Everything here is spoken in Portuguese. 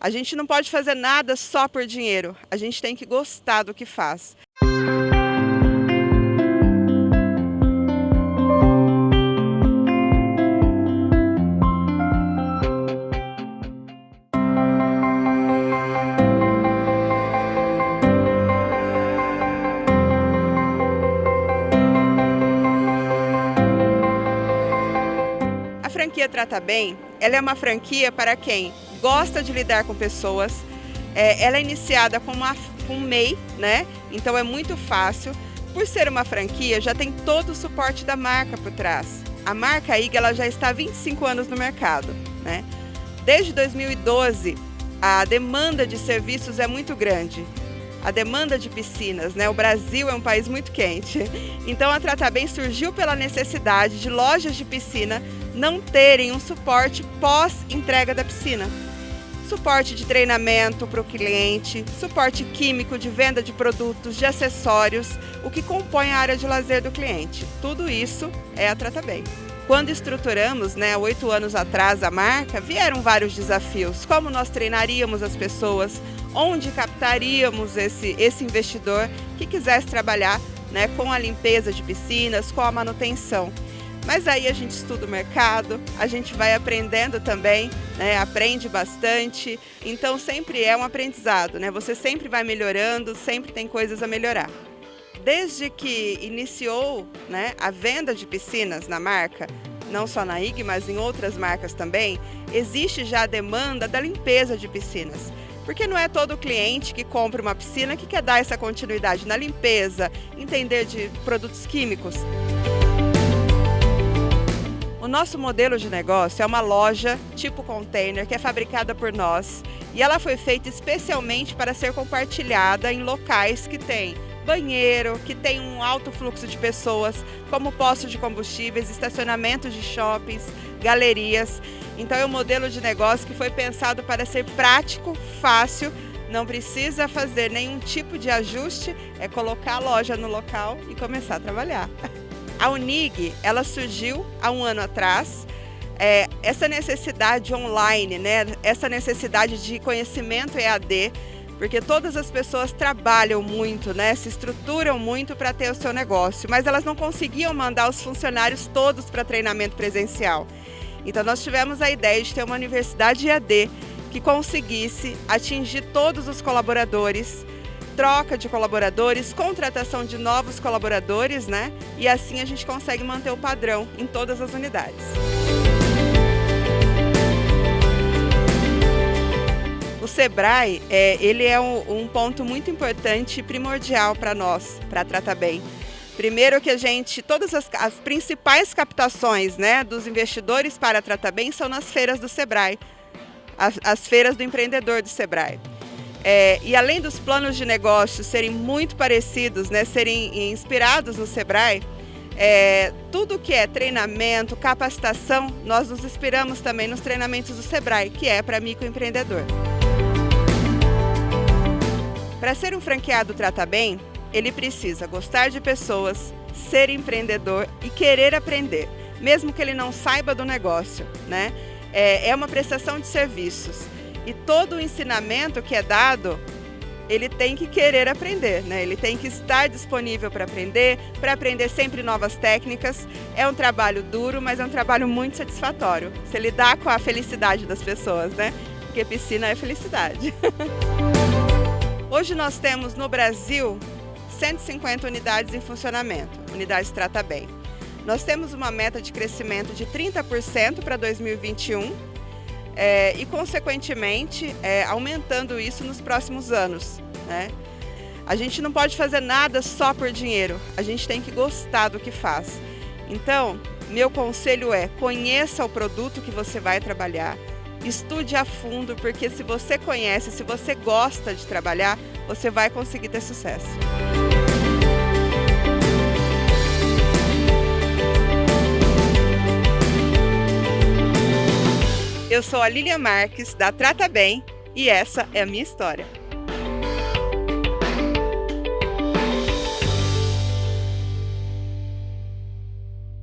A gente não pode fazer nada só por dinheiro, a gente tem que gostar do que faz. A franquia Trata Bem, ela é uma franquia para quem gosta de lidar com pessoas. É, ela é iniciada com, uma, com MEI, né? Então é muito fácil. Por ser uma franquia, já tem todo o suporte da marca por trás. A marca IG ela já está há 25 anos no mercado, né? Desde 2012, a demanda de serviços é muito grande. A demanda de piscinas, né? O Brasil é um país muito quente. Então a Trata Bem surgiu pela necessidade de lojas de piscina não terem um suporte pós-entrega da piscina suporte de treinamento para o cliente, suporte químico de venda de produtos, de acessórios, o que compõe a área de lazer do cliente. Tudo isso é a Trata Bem. Quando estruturamos, né, oito anos atrás, a marca, vieram vários desafios. Como nós treinaríamos as pessoas, onde captaríamos esse, esse investidor que quisesse trabalhar né, com a limpeza de piscinas, com a manutenção. Mas aí a gente estuda o mercado, a gente vai aprendendo também, né? aprende bastante. Então sempre é um aprendizado, né? Você sempre vai melhorando, sempre tem coisas a melhorar. Desde que iniciou né, a venda de piscinas na marca, não só na IG, mas em outras marcas também, existe já a demanda da limpeza de piscinas. Porque não é todo cliente que compra uma piscina que quer dar essa continuidade na limpeza, entender de produtos químicos. O nosso modelo de negócio é uma loja tipo container que é fabricada por nós e ela foi feita especialmente para ser compartilhada em locais que tem banheiro, que tem um alto fluxo de pessoas, como postos de combustíveis, estacionamentos de shoppings, galerias. Então é um modelo de negócio que foi pensado para ser prático, fácil, não precisa fazer nenhum tipo de ajuste, é colocar a loja no local e começar a trabalhar. A Unig, ela surgiu há um ano atrás, é, essa necessidade online, né, essa necessidade de conhecimento EAD, porque todas as pessoas trabalham muito, né, se estruturam muito para ter o seu negócio, mas elas não conseguiam mandar os funcionários todos para treinamento presencial. Então nós tivemos a ideia de ter uma universidade EAD que conseguisse atingir todos os colaboradores troca de colaboradores, contratação de novos colaboradores, né? E assim a gente consegue manter o padrão em todas as unidades. O Sebrae, é, ele é um, um ponto muito importante e primordial para nós, para tratar bem. Primeiro que a gente, todas as, as, principais captações né, dos investidores para tratar bem são nas feiras do Sebrae, as, as feiras do empreendedor do Sebrae. É, e além dos planos de negócio serem muito parecidos, né, serem inspirados no Sebrae, é, tudo que é treinamento, capacitação, nós nos inspiramos também nos treinamentos do Sebrae, que é para microempreendedor. Para ser um franqueado Trata Bem, ele precisa gostar de pessoas, ser empreendedor e querer aprender, mesmo que ele não saiba do negócio. Né? É, é uma prestação de serviços e todo o ensinamento que é dado, ele tem que querer aprender, né? Ele tem que estar disponível para aprender, para aprender sempre novas técnicas. É um trabalho duro, mas é um trabalho muito satisfatório. Você lidar com a felicidade das pessoas, né? Porque piscina é felicidade. Hoje nós temos no Brasil 150 unidades em funcionamento, unidades Trata Bem. Nós temos uma meta de crescimento de 30% para 2021 é, e, consequentemente, é, aumentando isso nos próximos anos. Né? A gente não pode fazer nada só por dinheiro, a gente tem que gostar do que faz. Então, meu conselho é conheça o produto que você vai trabalhar, estude a fundo, porque se você conhece, se você gosta de trabalhar, você vai conseguir ter sucesso. Eu sou a Lilian Marques, da Trata Bem, e essa é a minha história.